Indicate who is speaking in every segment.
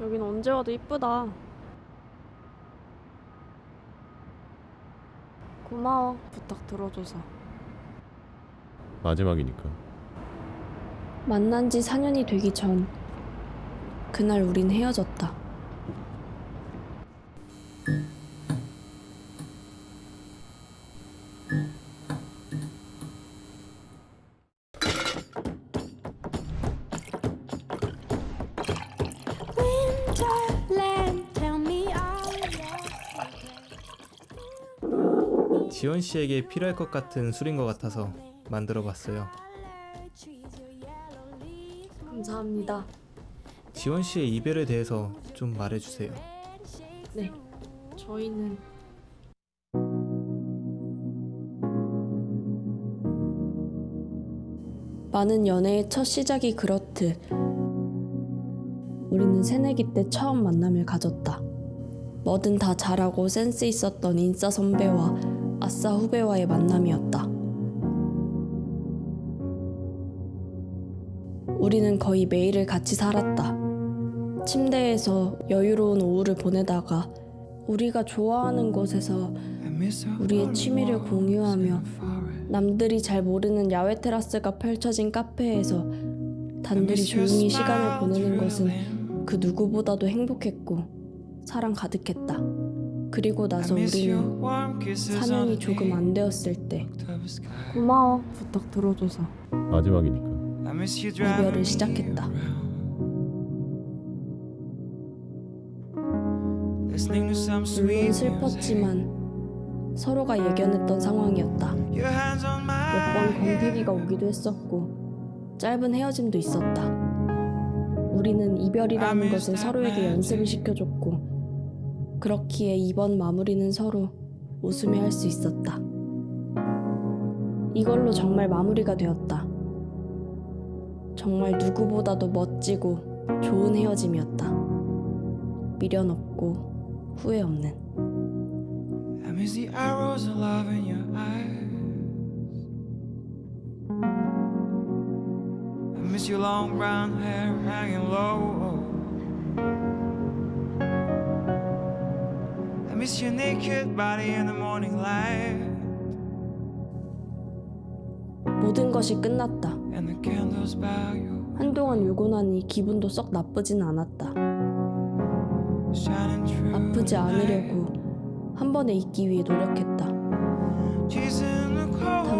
Speaker 1: 여긴 언제 와도 이쁘다. 고마워. 부탁 들어줘서.
Speaker 2: 마지막이니까.
Speaker 1: 만난 지 4년이 되기 전 그날 우린 헤어졌다.
Speaker 3: 지원 씨에게 필요할 것 같은 술인 것 같아서 만들어 봤어요.
Speaker 4: trees, your yellow leaves,
Speaker 1: 감사합니다.
Speaker 3: 지원 씨의 이별에 대해서 좀 말해 주세요.
Speaker 1: 네. 저희는 많은 연애의 첫 시작이 그렇듯 우리는 새내기 때 처음 만남을 가졌다. 뭐든 다 잘하고 센스 있었던 인싸 선배와 아싸 후배와의 만남이었다. 우리는 거의 매일을 같이 살았다. 침대에서 여유로운 오후를 보내다가 우리가 좋아하는 곳에서 우리의 취미를 공유하며 남들이 잘 모르는 야외 테라스가 펼쳐진 카페에서 단둘이 조용히 시간을 보내는 것은 그 누구보다도 행복했고 사랑 가득했다. 그리고 나서 우리는 4년이 조금 안 되었을 때 고마워 부탁 들어줘서
Speaker 2: 마지막이니까.
Speaker 1: 이별을 시작했다. 물론 슬펐지만 서로가 예견했던 상황이었다. 몇번 권태기가 오기도 했었고 짧은 헤어짐도 있었다. 우리는 이별이라는 것을 서로에게 연습을 시켜줬고 그렇기에 이번 마무리는 서로 웃으며 할 수 있었다. 이걸로 정말 마무리가 되었다. 정말 누구보다도 멋지고 좋은 헤어짐이었다. 미련 없고 후회 없는.
Speaker 5: I miss the arrows of love in your eyes. I miss your long brown hair hanging low. Miss your naked body in the morning light.
Speaker 1: 모든 것이 끝났다. 한동안 울고 나니 기분도 썩 나쁘진 않았다. 아프지. 않으려고 한 번에 잊기 위해 노력했다. 단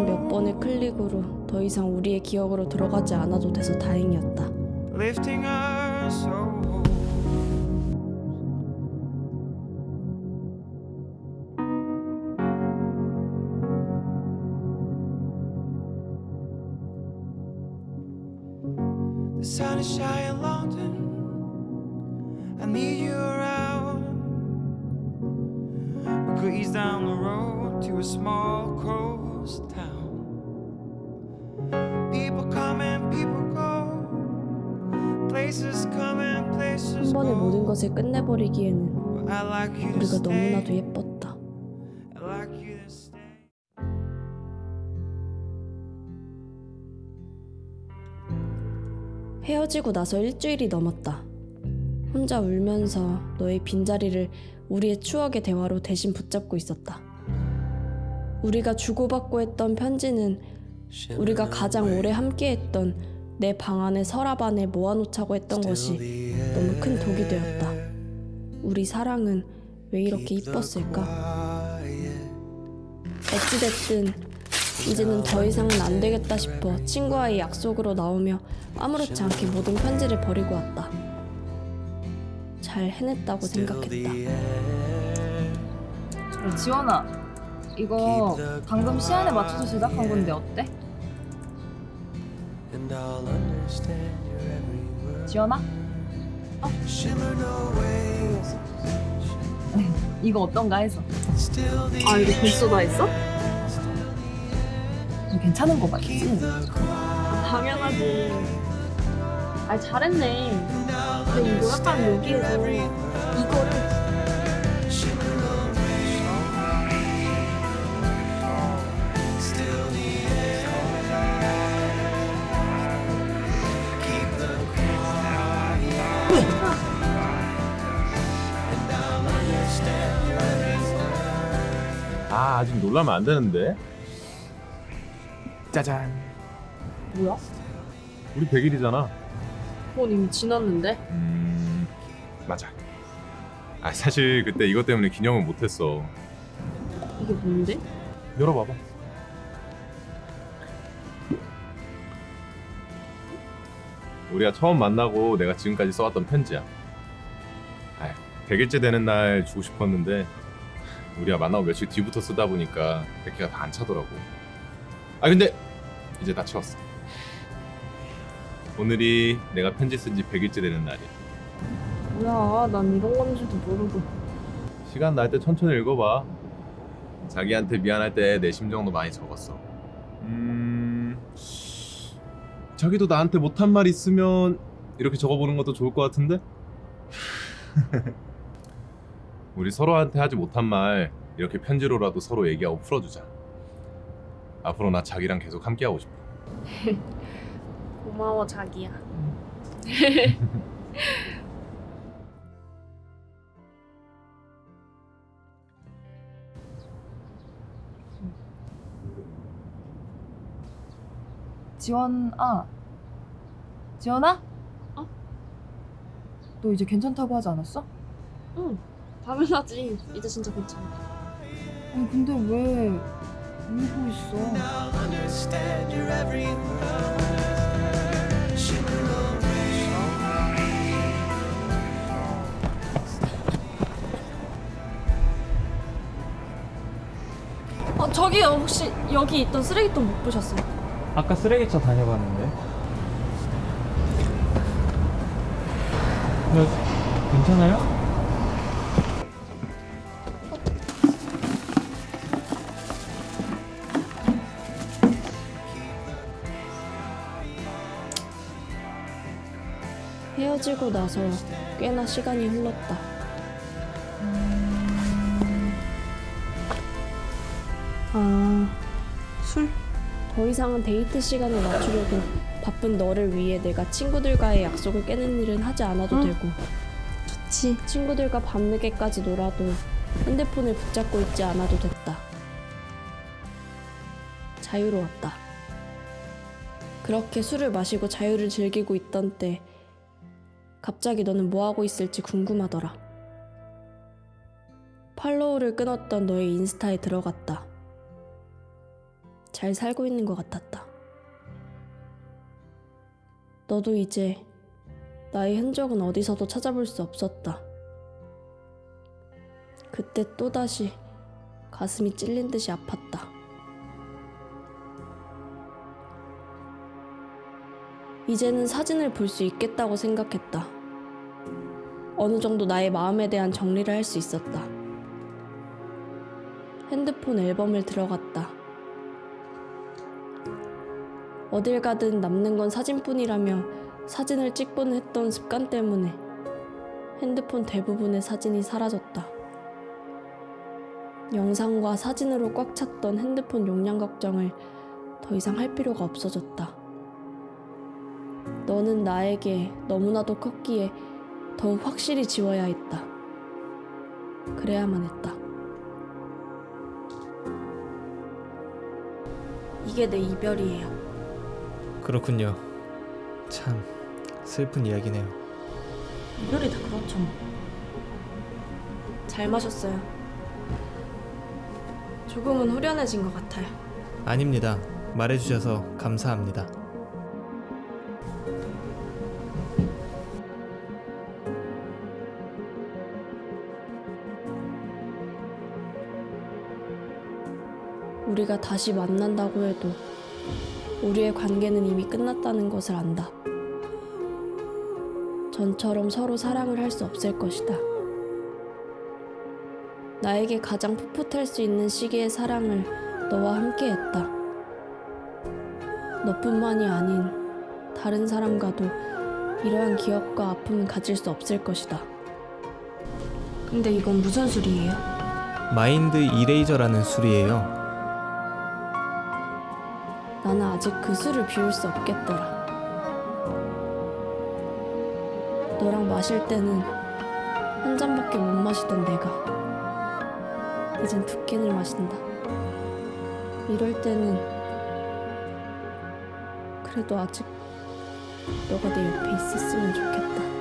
Speaker 1: 몇 번의 클릭으로 더 이상 우리의 기억으로 들어가지 않아도 돼서 다행이었다.
Speaker 5: sun is shining, London. I need you around. We could ease down the road to a small coast town. People come and people go. Places come and places
Speaker 1: 한 번에
Speaker 5: go.
Speaker 1: 모든 것을 끝내버리기에는
Speaker 5: But I like you to
Speaker 1: 우리가
Speaker 5: stay.
Speaker 1: 너무나도 예뻤다. 헤어지고 나서 일주일이 넘었다. 혼자 울면서 너의 빈자리를 우리의 추억의 대화로 대신 붙잡고 있었다. 우리가 주고받고 했던 편지는 우리가 가장 오래 함께했던 내 방 안에 서랍 안에 모아놓자고 했던 것이 너무 큰 독이 되었다. 우리 사랑은 왜 이렇게 이뻤을까? 어찌됐든 이제는 더 이상은 안 되겠다 싶어 친구와의 약속으로 나오며 아무렇지 않게 모든 편지를 버리고 왔다. 잘 해냈다고 생각했다.
Speaker 6: 야, 지원아, 이거 방금 시간에 맞춰서 제작한 건데 어때? 지원아? 어? 이거 어떤가 해서.
Speaker 1: 아 이거 벌써 다 했어?
Speaker 6: 더 괜찮은 거 맞지?
Speaker 1: 당연하지. 아 잘했네. 근데 이거 약간 여기에서 이거를
Speaker 2: 아 아직 놀라면 안 되는데. 짜잔.
Speaker 6: 뭐야?
Speaker 2: 우리 100일이잖아.
Speaker 6: 그건 이미 지났는데?
Speaker 2: 음 맞아. 아 사실 그때 이것 때문에 기념은 못했어.
Speaker 6: 이게 뭔데?
Speaker 2: 열어봐봐. 우리가 처음 만나고 내가 지금까지 써왔던 편지야. 아, 100일째 되는 날 주고 싶었는데 우리가 만나고 며칠 뒤부터 쓰다 보니까 100개가 다 안 차더라고. 아 근데 이제 다 채웠어. 오늘이 내가 편지 쓴 지 100일째 되는 날이야.
Speaker 6: 뭐야, 난 이런 건지도 모르고.
Speaker 2: 시간 날 때 천천히 읽어봐. 자기한테 미안할 때 내 심정도 많이 적었어. 음, 자기도 나한테 못한 말 있으면 이렇게 적어보는 것도 좋을 것 같은데? 우리 서로한테 하지 못한 말 이렇게 편지로라도 서로 얘기하고 풀어주자. 앞으로 나 자기랑 계속 함께하고 싶어.
Speaker 6: 고마워, 자기야. 지원, 아. 지원아?
Speaker 1: 어?
Speaker 6: 너 이제 괜찮다고 하지 않았어?
Speaker 1: 응, 당연하지. 이제 진짜 괜찮아.
Speaker 6: 아니, 근데 왜 울고 있어?
Speaker 1: 어, 저기요. 혹시 여기 있던 쓰레기통 못 보셨어요?
Speaker 3: 아까 쓰레기차 다녀봤는데. 네, 괜찮아요?
Speaker 1: 헤어지고 나서 꽤나 시간이 흘렀다. 아, 술? 더 이상은 데이트 시간을 맞추려고 바쁜 너를 위해 내가 친구들과의 약속을 깨는 일은 하지 않아도 되고 좋지. 친구들과 밤늦게까지 놀아도 핸드폰을 붙잡고 있지 않아도 됐다. 자유로웠다. 그렇게 술을 마시고 자유를 즐기고 있던 때 갑자기 너는 뭐 하고 있을지 궁금하더라. 팔로우를 끊었던 너의 인스타에 들어갔다. 잘 살고 있는 것 같았다. 너도 이제 나의 흔적은 어디서도 찾아볼 수 없었다. 그때 또다시 가슴이 찔린 듯이 아팠다. 이제는 사진을 볼 수 있겠다고 생각했다. 어느 정도 나의 마음에 대한 정리를 할 수 있었다. 핸드폰 앨범을 들어갔다. 어딜 가든 남는 건 사진뿐이라며 사진을 찍곤 했던 습관 때문에 핸드폰 대부분의 사진이 사라졌다. 영상과 사진으로 꽉 찼던 핸드폰 용량 걱정을 더 이상 할 필요가 없어졌다. 너는 나에게 너무나도 컸기에 더욱 확실히 지워야 했다. 그래야만 했다. 이게 내 이별이에요.
Speaker 3: 그렇군요. 참 슬픈 이야기네요.
Speaker 1: 이별이 다 그렇죠. 뭐. 잘 마셨어요. 조금은 후련해진 것 같아요.
Speaker 3: 아닙니다. 말해주셔서 감사합니다.
Speaker 1: 우리가 다시 만난다고 해도 우리의 관계는 이미 끝났다는 것을 안다. 전처럼 서로 사랑을 할 수 없을 것이다. 나에게 가장 풋풋할 수 있는 시기의 사랑을 너와 함께 했다. 너뿐만이 아닌 다른 사람과도 이러한 기억과 아픔은 가질 수 없을 것이다. 근데 이건 무슨 술이에요?
Speaker 3: 마인드 이레이저라는 술이에요.
Speaker 1: 아직 그 술을 비울 수 없겠더라. 너랑 마실 때는 한 잔밖에 못 마시던 내가 이젠 두 캔을 마신다. 이럴 때는 그래도 아직 너가 내 옆에 있었으면 좋겠다.